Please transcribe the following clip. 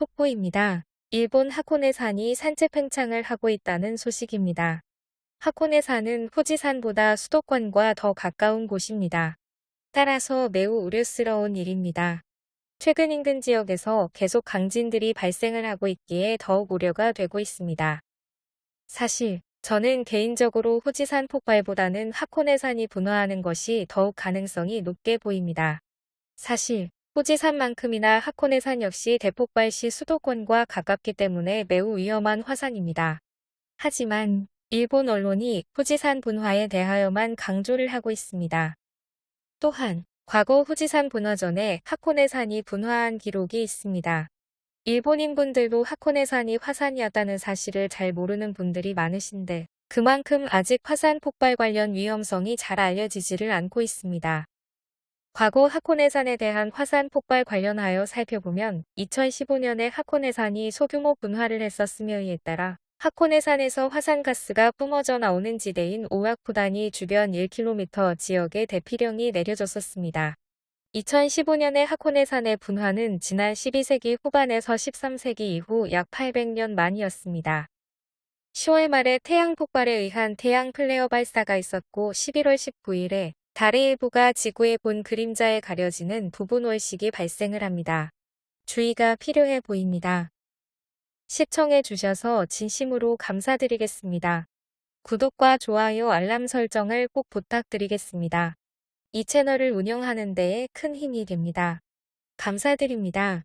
속보입니다. 일본 하코네산이 산책 팽창을 하고 있다는 소식입니다. 하코네산은 후지산보다 수도권과 더 가까운 곳입니다. 따라서 매우 우려스러운 일입니다. 최근 인근 지역에서 계속 강진들이 발생을 하고 있기에 더욱 우려가 되고 있습니다. 사실 저는 개인적으로 후지산 폭발보다는 하코네산이 분화하는 것이 더욱 가능성이 높게 보입니다. 사실 후지산만큼이나 하코네산 역시 대폭발 시 수도권과 가깝기 때문에 매우 위험한 화산입니다. 하지만 일본 언론이 후지산 분화에 대하여만 강조를 하고 있습니다. 또한 과거 후지산 분화 전에 하코네산이 분화한 기록이 있습니다. 일본인분들도 하코네산이 화산이었다는 사실을 잘 모르는 분들이 많으신데 그만큼 아직 화산 폭발 관련 위험성이 잘 알려지지를 않고 있습니다. 과거 하코네산에 대한 화산 폭발 관련하여 살펴보면 2015년에 하코네산이 소규모 분화를 했었으며 이에 따라 하코네산에서 화산가스가 뿜어져 나오는 지대인 오와쿠단이 주변 1km 지역에 대피령이 내려졌었습니다. 2015년에 하코네산의 분화는 지난 12세기 후반에서 13세기 이후 약 800년 만이었습니다. 10월 말에 태양 폭발에 의한 태양 플레어 발사가 있었고 11월 19일에 달의 일부가 지구의 본 그림자에 가려지는 부분 월식이 발생을 합니다. 주의가 필요해 보입니다. 시청해 주셔서 진심으로 감사드리겠습니다. 구독과 좋아요 알람 설정을 꼭 부탁드리겠습니다. 이 채널을 운영하는 데에 큰 힘이 됩니다. 감사드립니다.